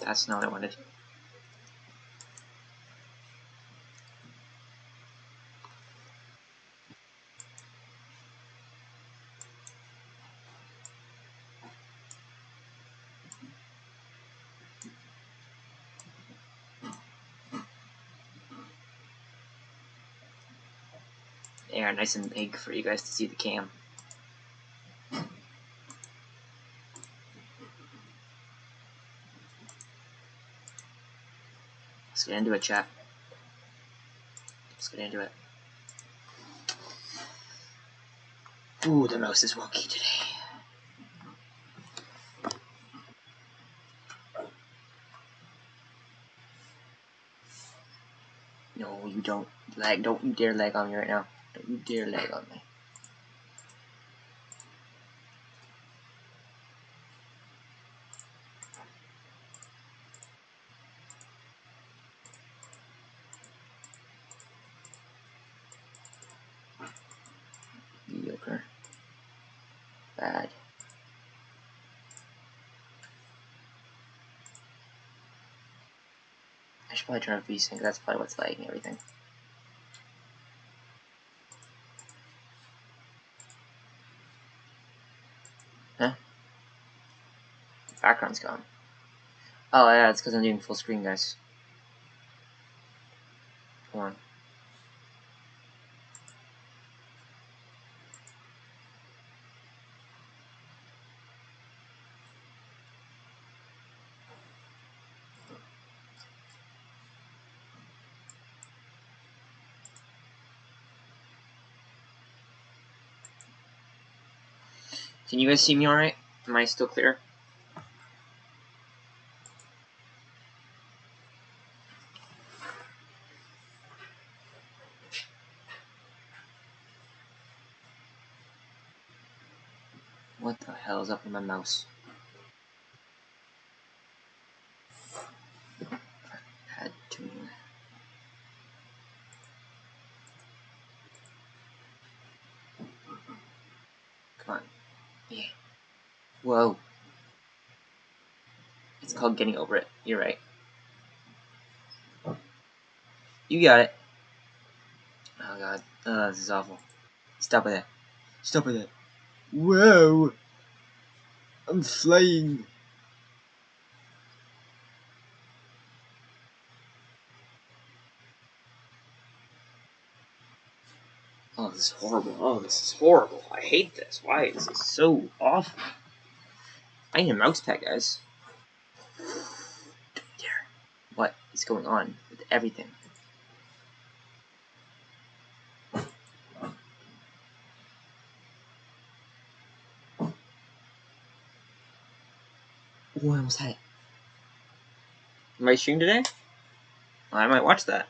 That's not what I wanted. Yeah, nice and big for you guys to see the cam. Get into it, chat. Let's get into it. Ooh, the mouse is wonky today. No, you don't lag. Don't you dare lag on me right now. Don't you dare lag on me. I turn off VSync, that's probably what's lagging everything. Huh? Background's gone. Oh yeah, it's because I'm doing full screen, guys. Come on. Can you guys see me alright? Am I still clear? What the hell is up with my mouse? Had to. Come on. Yeah. Whoa. It's called getting over it. You're right. You got it. Oh god. Oh, this is awful. Stop with that. Stop with that. Whoa! I'm flying. Oh, this is horrible. Oh, this is horrible. I hate this. Why? Is this so awful. I need a mouse pad, guys. Don't dare. What is going on with everything? Oh, I almost had it. Am I stream today? I might watch that.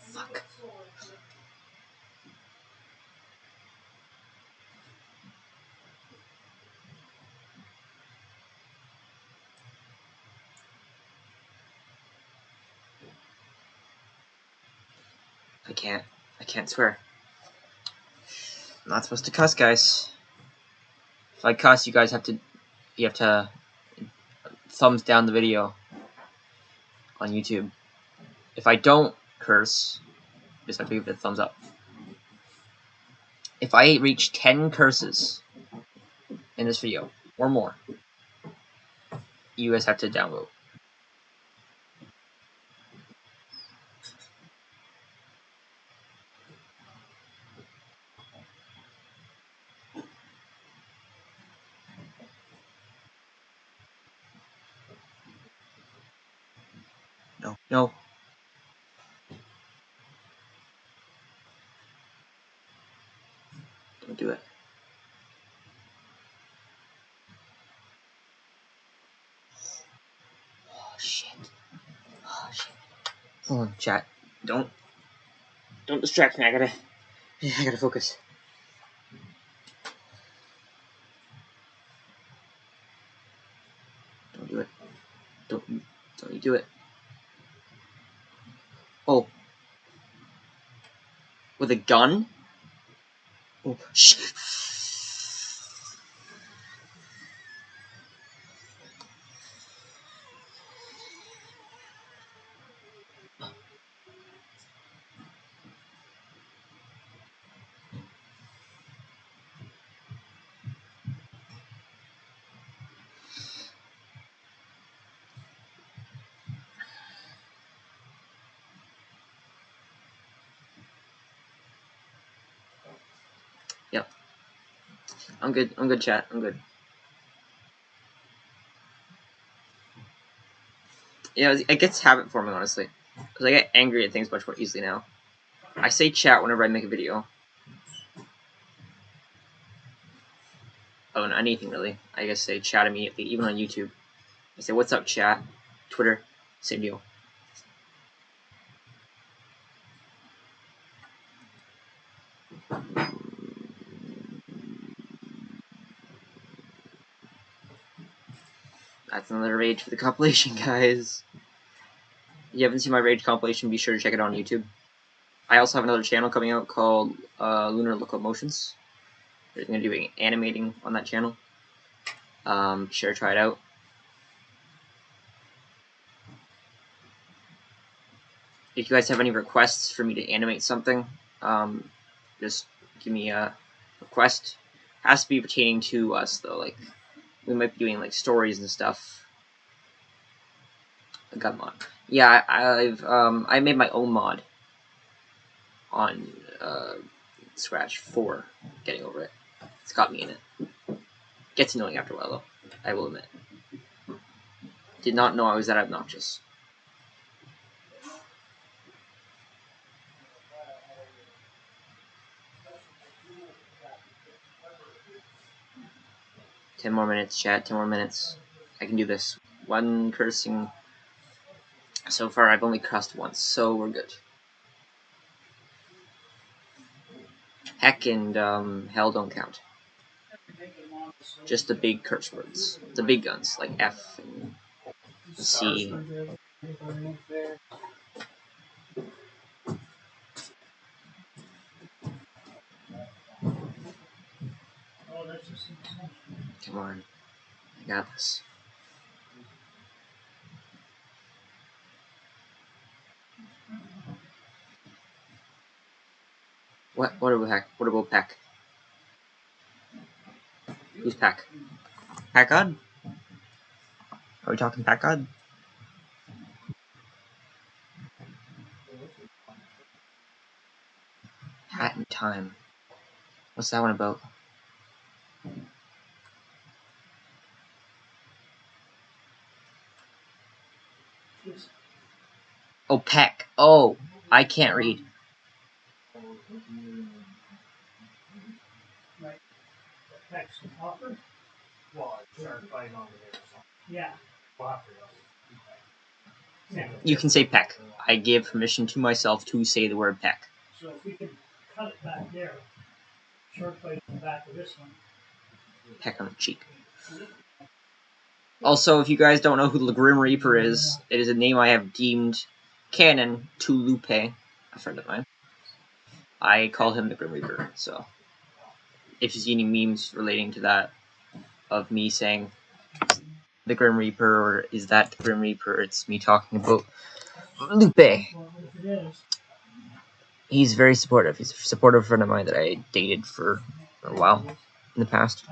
Fuck. I can't. I can't swear. I'm not supposed to cuss, guys. If I cuss, you guys have to. You have to thumbs down the video on YouTube. If I don't curse, just have to give it a thumbs up. If I reach 10 curses in this video, or more, you guys have to downvote. No, no. Don't do it. Oh shit. Oh shit. Hold on, chat. Don't don't distract me. I gotta I gotta focus. Don't do it. Don't don't you do it. Oh. With a gun? Oh, shh. Yep. I'm good. I'm good, chat. I'm good. Yeah, it gets habit forming, honestly. Because I get angry at things much more easily now. I say chat whenever I make a video. Oh, anything really. I guess say chat immediately, even on YouTube. I say, what's up, chat? Twitter, same deal. That's another rage for the compilation, guys. If you haven't seen my rage compilation, be sure to check it out on YouTube. I also have another channel coming out called uh, Lunar Locomotions. We're going to be animating on that channel. Um, be sure to try it out. If you guys have any requests for me to animate something, um, just give me a request. It Has to be pertaining to us though. Like we might be doing like stories and stuff. A gun mod. Yeah, I, I've um, I made my own mod on uh, Scratch for getting over it. It's got me in it. Gets annoying after a while though. I will admit. Did not know I was that obnoxious. Ten more minutes, chat. Ten more minutes. I can do this. One cursing. So far, I've only cursed once, so we're good. Heck and um, hell don't count. Just the big curse words. The big guns, like F and C. On. I got this. What? What about Peck? What about Peck? Who's Peck? God? Are we talking? Hat in Time. What's that one about? Oh, Peck. Oh, I can't read. Yeah. You can say Peck. I give permission to myself to say the word Peck. So if we could cut it back there, short plate on the back of this one. Peck on the cheek. Also, if you guys don't know who the Grim Reaper is, it is a name I have deemed canon to Lupe, a friend of mine. I call him the Grim Reaper, so if you see any memes relating to that of me saying the Grim Reaper or is that the Grim Reaper, it's me talking about Lupe. He's very supportive. He's a supportive friend of mine that I dated for a while in the past.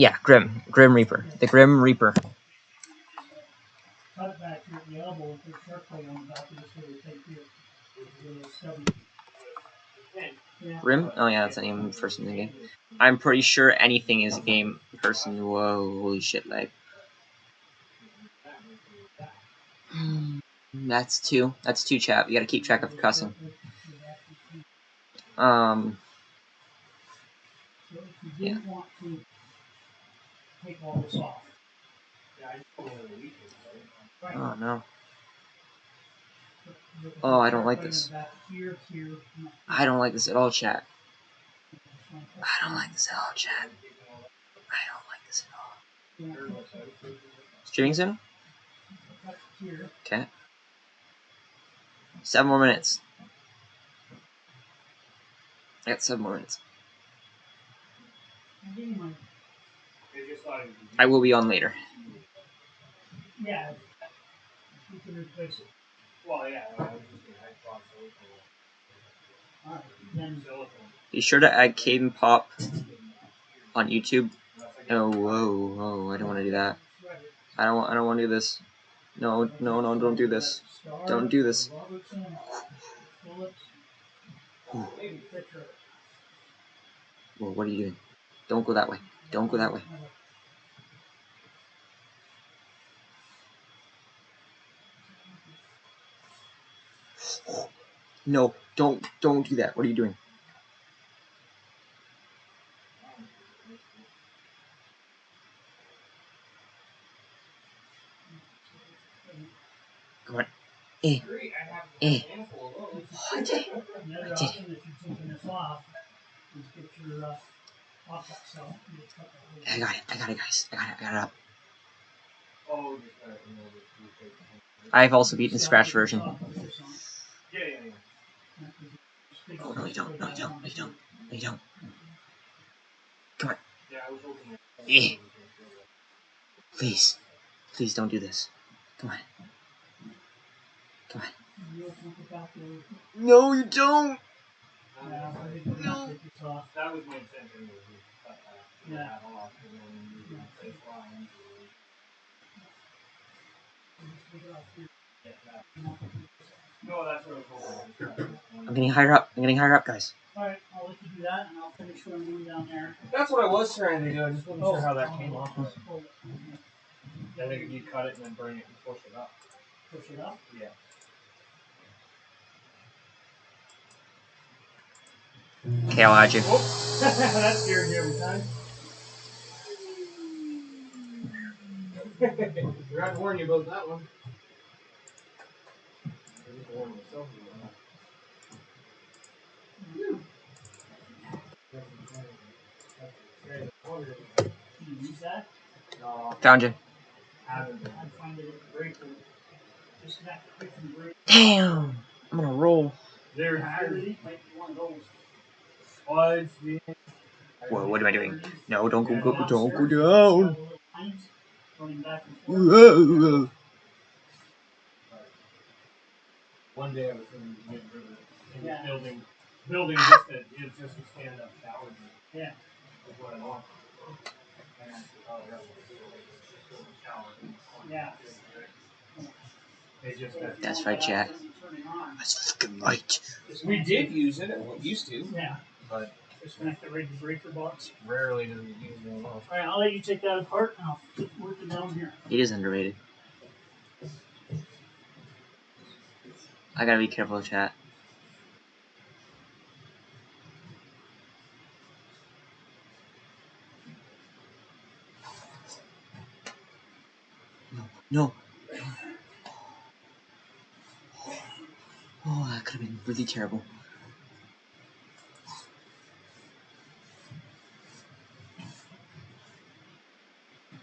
Yeah, Grim. Grim Reaper. The Grim Reaper. cut it back here at the elbow and put short plate on the back of this little tape here. The little stubby. Yeah. Grim? Oh yeah, that's the name of the person in the game. I'm pretty sure anything is a game person. Whoa, holy shit, like. That's two. That's two, chat. You gotta keep track of the cussing. Um, So if you didn't want to take all this off. Oh no. Oh, I don't like this. the back Here, here, and up I don't like this at all, chat. I don't like this at all, chat. I don't like this at all. Streaming soon? Okay. Seven more minutes. I got seven more minutes. I will be on later. yeah. You can replace it. Well, yeah, I was just gonna add cross Alright, then, silicone. Be sure to add Caden Pop on YouTube. Oh, whoa, whoa! I don't want to do that. I don't. I don't want to do this. No, no, no! Don't do this. Don't do this. Robertson, Phillips, maybe Fisher. Whoa! What are you doing? Don't go that way. Don't go that way. No! Don't! Don't do that. What are you doing? Come on. Eh. Eh. Oh, I did it. I did that I got it. I got it, guys. I got it. I got it up. It. I've also beaten the Scratch version. Off with this on. Yeah, yeah, yeah. That was a big Oh, no, you don't. No, you don't. No, you don't. No, you don't. Yeah, I was hoping. Eh. Please. Please don't do this. Come on. Come on. No, you don't. No. Yeah. That off, and then you replace lines, or Just take it off here. get that. You know, take this off. No, that's what I was hoping. just cut one. I'm getting higher up. I'm getting higher up, guys. Alright, I'll let you do that and I'll finish what I'm doing down there. That's what I was trying to do, I just wasn't Oh, sure how that oh, came oh, off. oh, oh, I think you cut it and then bring it and push it up. Push it up. Yeah. Okay, I'll add you. Oh, that scared me every time. Forgot to warn you about that one. I didn't warn myself about that. Can you use that? No, Found you. I'd find it at the breaker. Disconnect the quick from the breaker. Damn. I'm gonna roll. There's I really might be one of those. slides. the- Whoa, what am I doing? No, don't go, go, don't go down. little pines Running back and forth. Whoa. One day I was in Mid River, in Yeah. the building, building just a, it's just a stand-up shower. room. Yeah. Is what I want. And, oh, yeah, it's a shower. Yeah. They just, That's right, Jack. Turn it on. That's fucking right. we did use it, we used to, Yeah. but Disconnect the breaker breaker box. rarely do we use it. Alright, I'll let you take that apart and I'll keep working down here. It is underrated. I gotta be careful chat. No, no. Oh, that could have been really terrible.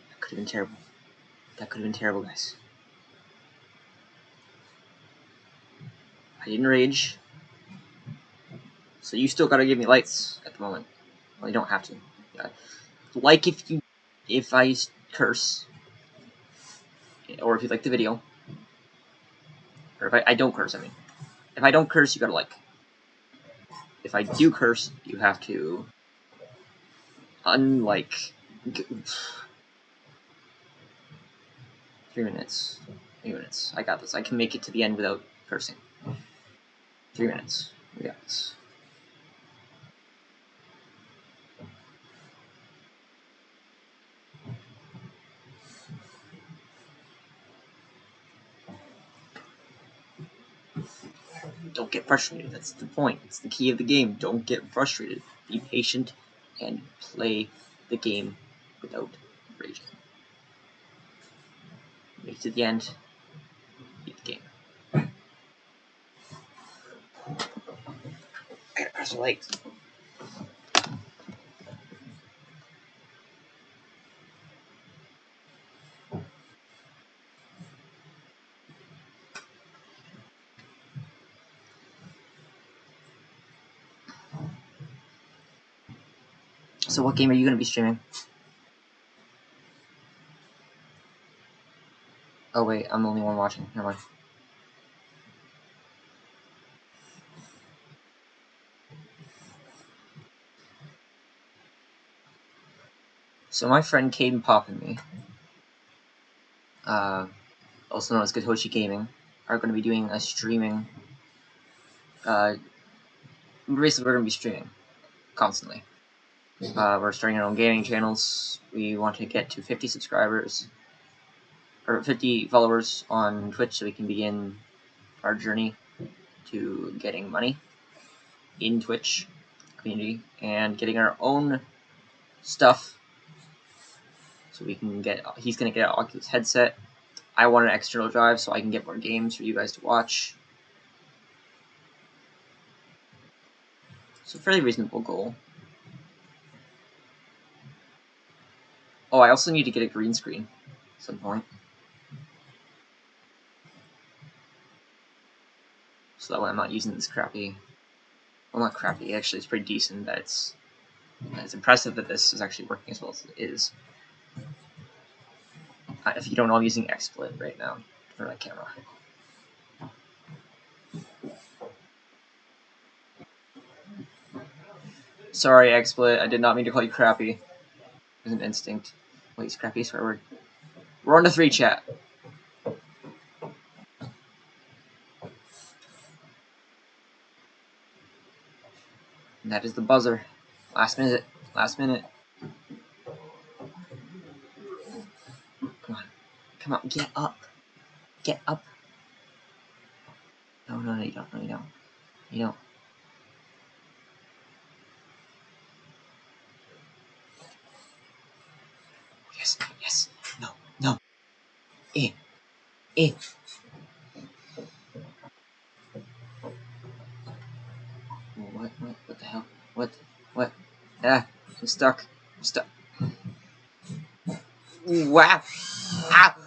That could have been terrible. That could have been terrible, guys. I didn't rage. So you still gotta give me lights at the moment. Well, you don't have to. Yeah. Like if you, if I curse, or if you like the video, or if I, I don't curse. I mean, if I don't curse, you gotta like. If I do curse, you have to unlike. Three minutes. Three minutes. I got this. I can make it to the end without cursing. Three minutes. We got this. Don't get frustrated. That's the point. It's the key of the game. Don't get frustrated. Be patient and play the game without raging. Make it to the end. So what game are you going to be streaming? Oh wait, I'm the only one watching. Never mind. So my friend Caden Pop and me, uh, also known as Gatoshi Gaming, are going to be doing a streaming. Uh, basically, we're going to be streaming constantly. Uh, we're starting our own gaming channels. We want to get to 50 subscribers or 50 followers on Twitch so we can begin our journey to getting money in Twitch community and getting our own stuff so we can get he's gonna get an Oculus headset. I want an external drive so I can get more games for you guys to watch. So fairly reasonable goal. Oh I also need to get a green screen at some point. So that way I'm not using this crappy well not crappy actually it's pretty decent that it's it's impressive that this is actually working as well as it is if you don't know, I'm using XSplit right now for my camera. Sorry, XSplit. I did not mean to call you crappy. It was an instinct. Wait, scrappy swear word. We're on to three chat. And that is the buzzer. Last minute. Last minute. Come on, get up. Get up. No, no, no, you don't. No, you don't. You don't. Yes, yes. No, no. In. In. What, what, what the hell? What, what? Ah, I'm stuck. I'm stuck. Wow. Ow.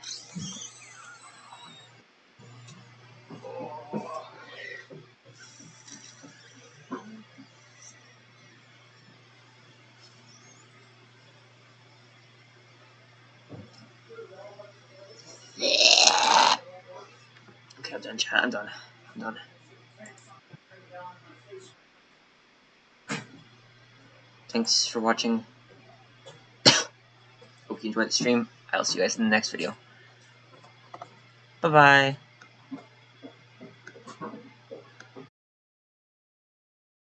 I'm done, chat. I'm done. I'm done. Thanks for watching. Hope you enjoyed the stream. I'll see you guys in the next video. Bye bye.